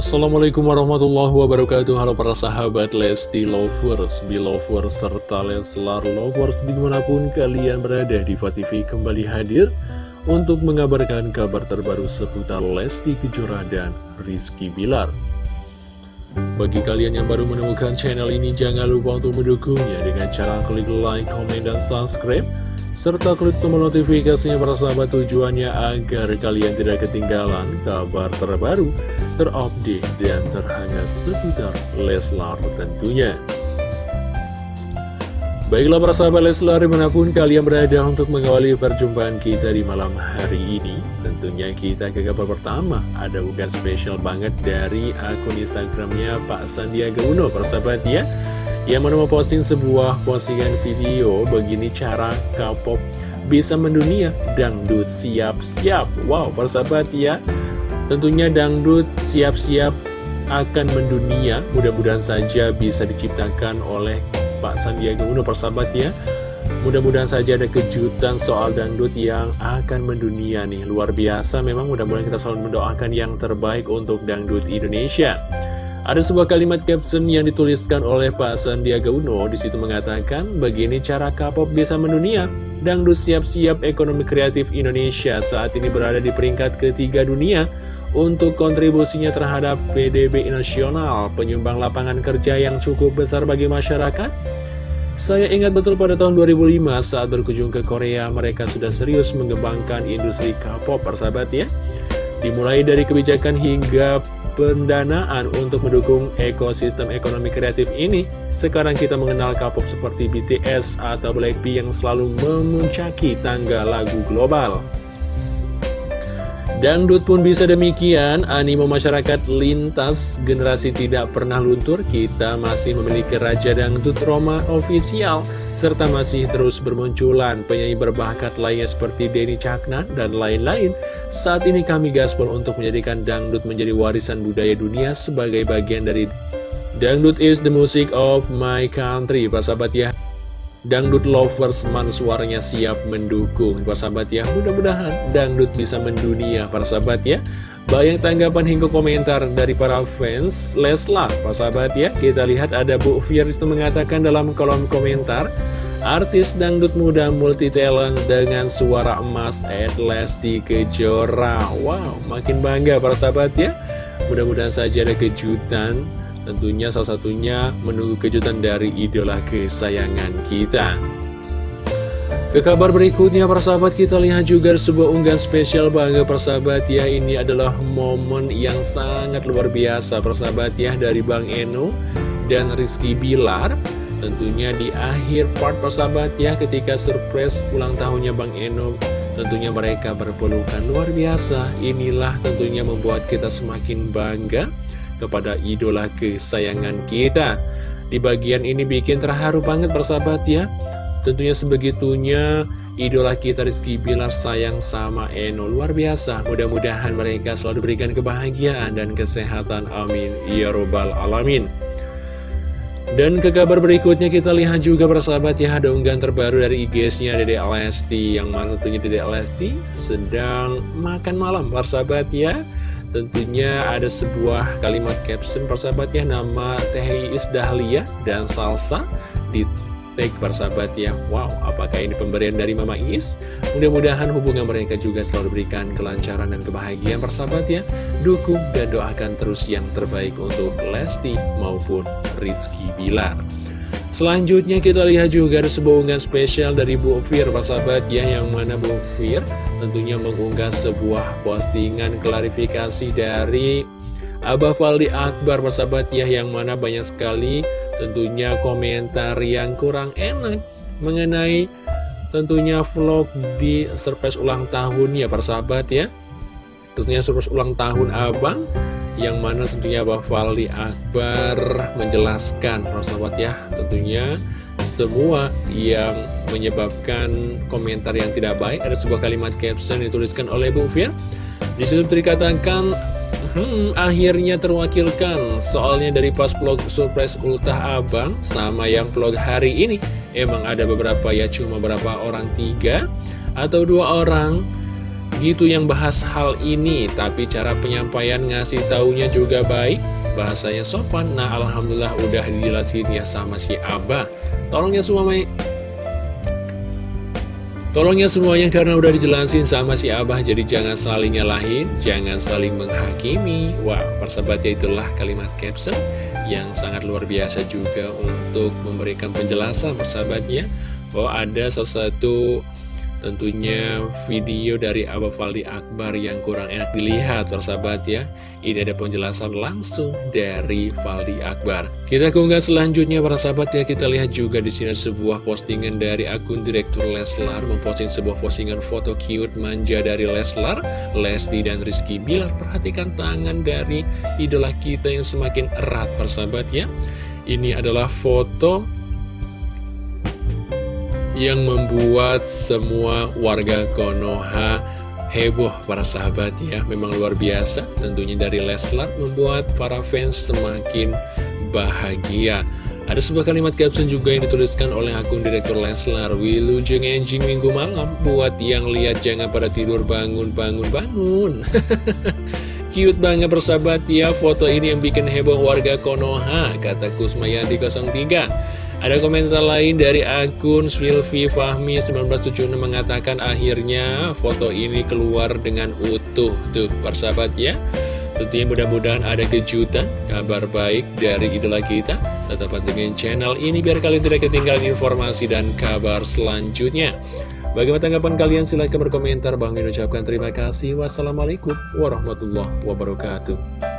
Assalamualaikum warahmatullahi wabarakatuh. Halo para sahabat Lesti Lovers, Belovers, serta Leslar Lovers Di mana pun kalian berada di TV kembali hadir Untuk mengabarkan kabar terbaru seputar Lesti Kejora dan Rizky Bilar. Bagi kalian yang baru menemukan channel ini Jangan lupa untuk mendukungnya dengan cara klik like, komen, dan subscribe serta klik tombol notifikasinya para sahabat tujuannya agar kalian tidak ketinggalan kabar terbaru, terupdate, dan terhangat seputar Leslar tentunya. Baiklah para sahabat Leslar di mana pun kalian berada untuk mengawali perjumpaan kita di malam hari ini Tentunya kita ke kabar pertama ada unggahan spesial banget dari akun Instagramnya Pak Sandiaga Uno persahabat ya yang mana memposting sebuah postingan video begini cara K-pop bisa mendunia. Dangdut siap-siap. Wow persahabat ya. Tentunya dangdut siap-siap akan mendunia. Mudah-mudahan saja bisa diciptakan oleh Pak Sandiaga Uno persahabat ya. Mudah-mudahan saja ada kejutan soal dangdut yang akan mendunia nih. Luar biasa memang mudah-mudahan kita selalu mendoakan yang terbaik untuk dangdut Indonesia ada sebuah kalimat caption yang dituliskan oleh Pak Sandiaga Uno di situ mengatakan, begini cara K-pop bisa mendunia. Dangdut siap-siap ekonomi kreatif Indonesia saat ini berada di peringkat ketiga dunia untuk kontribusinya terhadap PDB nasional, penyumbang lapangan kerja yang cukup besar bagi masyarakat. Saya ingat betul pada tahun 2005 saat berkunjung ke Korea, mereka sudah serius mengembangkan industri K-pop, persahabat ya. Dimulai dari kebijakan hingga pendanaan untuk mendukung ekosistem ekonomi kreatif ini. Sekarang kita mengenal K-pop seperti BTS atau Blackpink yang selalu memuncaki tangga lagu global. Dangdut pun bisa demikian, animo masyarakat lintas. Generasi tidak pernah luntur, kita masih memiliki Raja Dangdut Roma official, serta masih terus bermunculan penyanyi berbakat lainnya seperti Denny Caknan dan lain-lain. Saat ini kami gaspol untuk menjadikan dangdut menjadi warisan budaya dunia sebagai bagian dari Dangdut is the music of my country, Pak sahabat ya. Dangdut lovers man suaranya siap mendukung. Para sahabat ya Mudah-mudahan dangdut bisa mendunia. Para sahabat ya Banyak tanggapan hingga komentar dari para fans Leslar. Para sahabat ya Kita lihat ada Bu Fir itu mengatakan dalam kolom komentar Artis dangdut muda multi talent dengan suara emas Ed Lesti Kejora. Wow makin bangga para sahabat ya. Mudah-mudahan saja ada kejutan Tentunya salah satunya menunggu kejutan dari idola kesayangan kita. Ke kabar berikutnya persahabat kita lihat juga sebuah unggahan spesial bangga persahabat ya Ini adalah momen yang sangat luar biasa persahabat ya dari Bang Eno dan Rizky Bilar. Tentunya di akhir part persahabat ya ketika surprise ulang tahunnya Bang Eno Tentunya mereka berpelukan luar biasa. Inilah tentunya membuat kita semakin bangga kepada idola kesayangan kita. Di bagian ini bikin terharu banget persahabat ya. Tentunya sebegitunya idola kita Rizky Bilar sayang sama Eno luar biasa. Mudah-mudahan mereka selalu diberikan kebahagiaan dan kesehatan. Amin. Ya Robbal Alamin. Dan ke kabar berikutnya kita lihat juga persahabat ya ada unggahan terbaru dari IG-nya Dede Lesti yang mana tentunya Dede Lesti sedang makan malam persahabat ya Tentunya ada sebuah kalimat caption persahabat ya. Nama Teh Dahlia dan Salsa di tag persahabat ya. Wow, apakah ini pemberian dari Mama Is? Mudah-mudahan hubungan mereka juga selalu diberikan kelancaran dan kebahagiaan persahabat ya. Dukung dan doakan terus yang terbaik untuk Lesti maupun Rizky Bilar. Selanjutnya kita lihat juga ada sebuah unggahan spesial dari Bu Fir, sahabat ya, yang mana Bu Fir tentunya mengunggah sebuah postingan klarifikasi dari Abah Faldi Akbar, sahabat ya, yang mana banyak sekali tentunya komentar yang kurang enak mengenai tentunya vlog di surprise ulang tahun ya, sahabat ya. Tentunya surprise ulang tahun Abang yang mana tentunya Abah Fali Akbar menjelaskan Rasulullah ya tentunya semua yang menyebabkan komentar yang tidak baik. Ada sebuah kalimat caption dituliskan oleh Bu Fir di situ dikatakan hmm, akhirnya terwakilkan. Soalnya dari pas vlog surprise ultah abang sama yang vlog hari ini emang ada beberapa ya cuma beberapa orang tiga atau dua orang gitu yang bahas hal ini. Tapi cara penyampaian ngasih taunya juga baik Bahasanya sopan. Nah Alhamdulillah udah dijelasin ya sama si Abah Tolongnya semua Tolongnya semuanya karena udah dijelasin sama si Abah Jadi jangan saling nyalahin, jangan saling menghakimi. Wah, persahabatnya itulah kalimat caption Yang sangat luar biasa juga untuk memberikan penjelasan persahabatnya. Bahwa ada sesuatu Tentunya video dari Abah Faldi Akbar yang kurang enak dilihat persahabat ya. Ini ada penjelasan langsung dari Faldi Akbar. Kita keunggah selanjutnya para sahabat ya. Kita lihat juga di sini sebuah postingan dari akun Direktur Leslar Memposting sebuah postingan foto cute manja dari Leslar Lesti dan Rizky Bilar. Perhatikan tangan dari idola kita yang semakin erat persahabat ya. Ini adalah foto yang membuat semua warga Konoha heboh para sahabat ya. Memang luar biasa. Tentunya dari Leslar membuat para fans semakin bahagia. Ada sebuah kalimat caption juga yang dituliskan oleh akun Direktur Leslar Wilujeng enjing minggu malam. Buat yang lihat jangan pada tidur bangun bangun bangun Cute banget persahabat ya. Foto ini yang bikin heboh warga Konoha Kata Kusmayadi 03 ada komentar lain dari akun Sylvie Fahmi 1976 mengatakan akhirnya foto ini keluar dengan utuh tuh persahabat ya. Tentunya mudah-mudahan ada kejutan, kabar baik dari idola kita. Tetap dengan channel ini biar kalian tidak ketinggalan informasi dan kabar selanjutnya. Bagaimana tanggapan kalian? Silahkan berkomentar. Bang ucapkan terima kasih. Wassalamualaikum warahmatullahi wabarakatuh.